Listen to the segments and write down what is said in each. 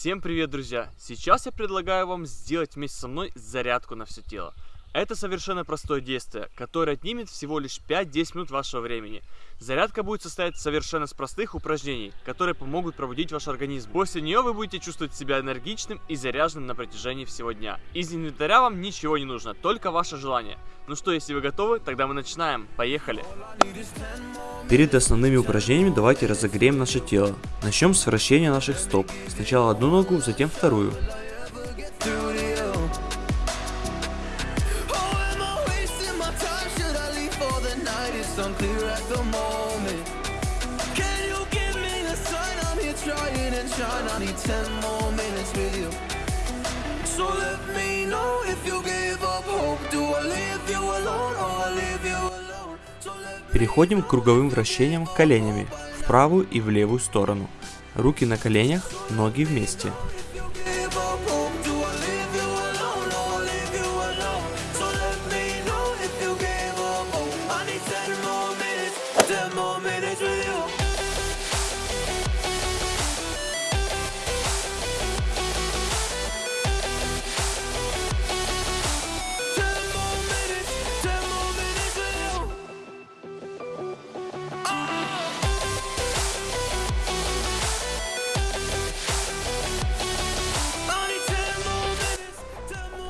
Всем привет, друзья! Сейчас я предлагаю вам сделать вместе со мной зарядку на все тело. Это совершенно простое действие, которое отнимет всего лишь 5-10 минут вашего времени. Зарядка будет состоять совершенно с простых упражнений, которые помогут пробудить ваш организм. После нее вы будете чувствовать себя энергичным и заряженным на протяжении всего дня. Из инвентаря вам ничего не нужно, только ваше желание. Ну что, если вы готовы, тогда мы начинаем. Поехали! Перед основными упражнениями давайте разогреем наше тело. Начнем с вращения наших стоп. Сначала одну ногу, затем вторую. Trying I need 10 more minutes with you So let me know if you give up hope Do I leave you alone or I leave you alone so Переходим к круговым вращениям коленями в правую и в левую сторону. Руки на коленях, ноги вместе.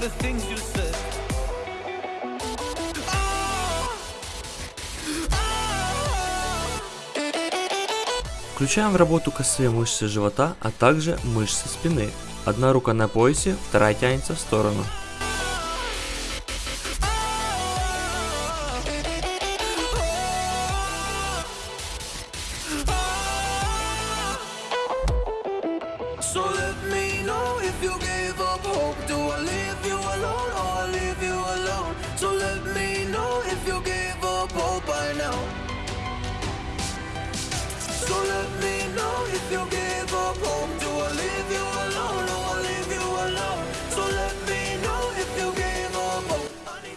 Oh, Включаем в работу косые мышцы живота, а также мышцы спины. Одна рука на поясе, вторая тянется в сторону.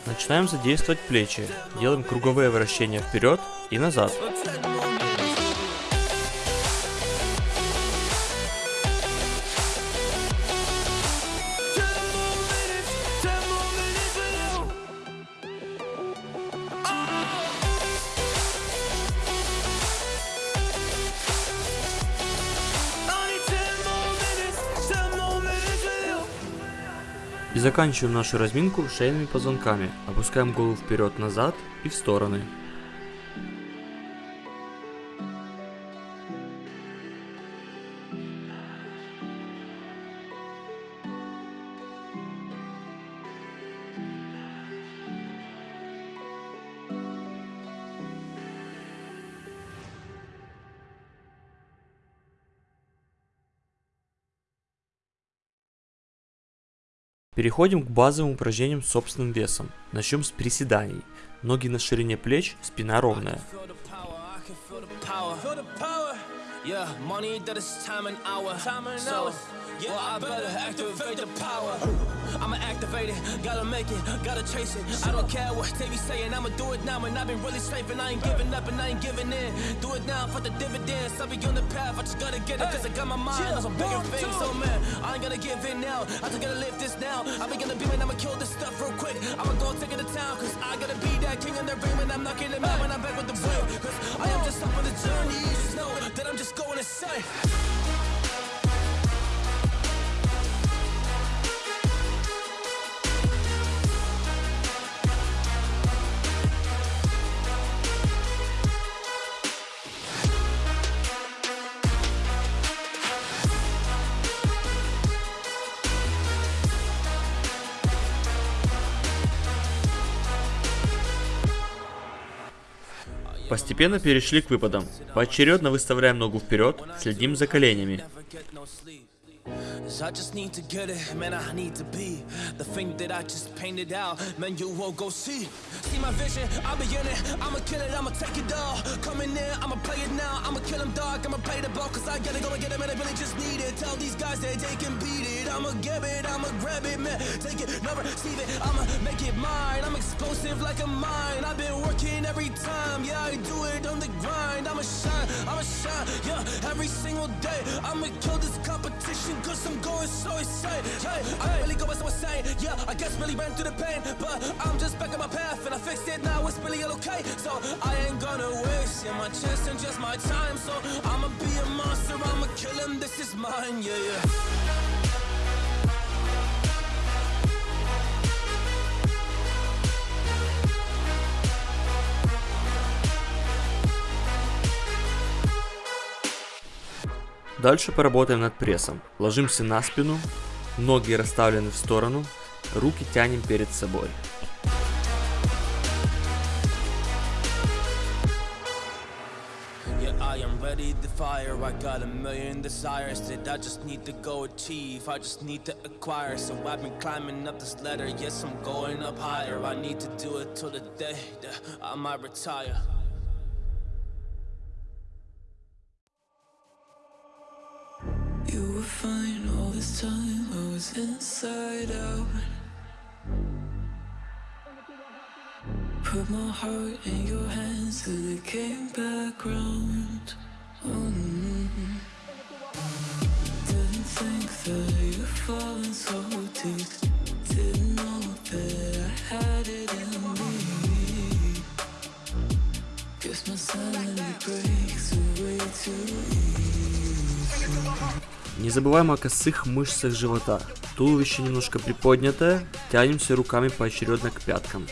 Начинаем задействовать плечи. Делаем круговые вращения вперед и назад. И заканчиваем нашу разминку шейными позвонками. Опускаем голову вперед-назад и в стороны. Переходим к базовым упражнениям с собственным весом. Начнем с приседаний. Ноги на ширине плеч, спина ровная. Yeah, money that is time and hour. Time and so, yeah, well, I better activate the power. I'ma activate it, gotta make it, gotta chase it. I don't care what they be saying, I'ma do it now. And I've been really saving, I ain't giving up and I ain't giving in. Do it now for the dividends. I'll be on the path, I just gotta get it, cause I got my mind on some bigger things. So, man, I ain't gonna give in now. I just gotta live this now. I be gonna be man, I'ma kill this stuff real quick. I'ma go take it to town, cause I gotta be that king in the ring. And I'm knocking him out when I'm back with the wheel. Cause I am just up on the journey. You just know that I'm just going to Постепенно перешли к выпадам. Поочередно выставляем ногу вперед, следим за коленями. Cause I just need to get it, man, I need to be The thing that I just painted out, man, you won't go see. See my vision, I'll be in it, I'ma kill it, I'ma take it all. Coming in, I'ma play it now, I'ma kill them dog, I'ma play the ball Cause I gotta go and get it, man, I really just need it. Tell these guys that they can beat it, I'ma give it, I'ma grab it, man. Take it, never receive it, I'ma make it mine. I'm explosive like a mine, I've been working every time. Yeah, I do it on the grind, I'ma shine, I'ma shine, yeah Every single day, I'ma kill this competition Cause I'm going so insane Hey, I really going so insane Yeah, I guess really ran through the pain But I'm just back on my path And I fixed it now, it's really all okay. So I ain't gonna waste my chance and just my time. So I'ma be a monster, I'ma kill him This is mine, yeah, yeah Дальше поработаем над прессом. Ложимся на спину, ноги расставлены в сторону, руки тянем перед собой. Yeah. Fine all this time, I was inside out. Put my heart in your hands till it came back round. Mm. Didn't think that you'd fallen so deep. Didn't know that I had it in me. Guess my sanity breaks away too. Не забываем о косых мышцах живота. Туловище немножко приподнятое, тянемся руками поочередно к пяткам.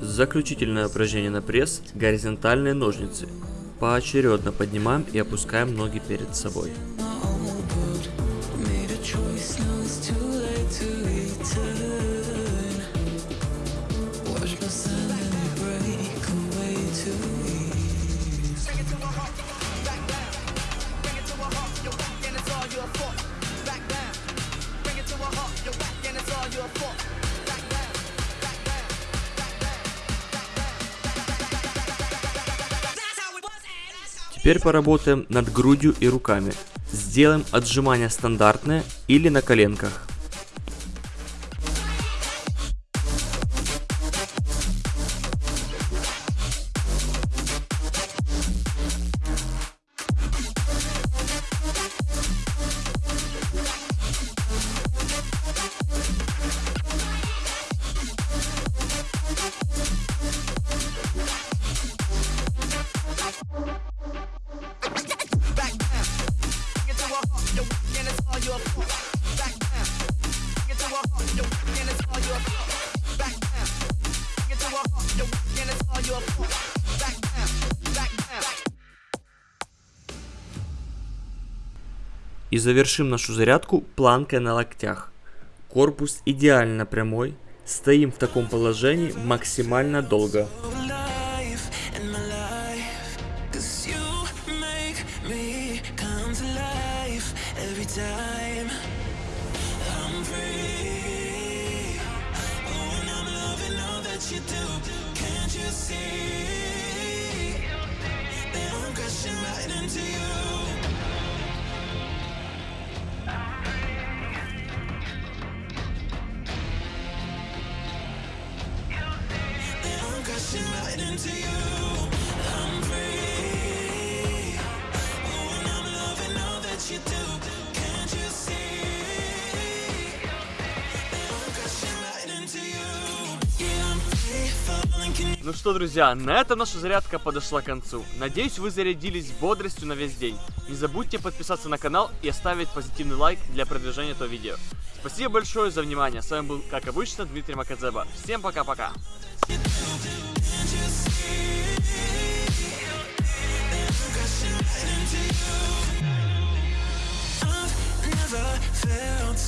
Заключительное упражнение на пресс – горизонтальные ножницы. Поочередно поднимаем и опускаем ноги перед собой. Теперь поработаем над грудью и руками. Сделаем отжимания стандартные или на коленках. И завершим нашу зарядку планкой на локтях. Корпус идеально прямой. Стоим в таком положении максимально долго. Ну что, друзья, на этом наша зарядка подошла к концу. Надеюсь, вы зарядились бодростью на весь день. Не забудьте подписаться на канал и оставить позитивный лайк для продвижения этого видео. Спасибо большое за внимание. С вами был, как обычно, Дмитрий Макадзеба. Всем пока-пока. to you. I've never felt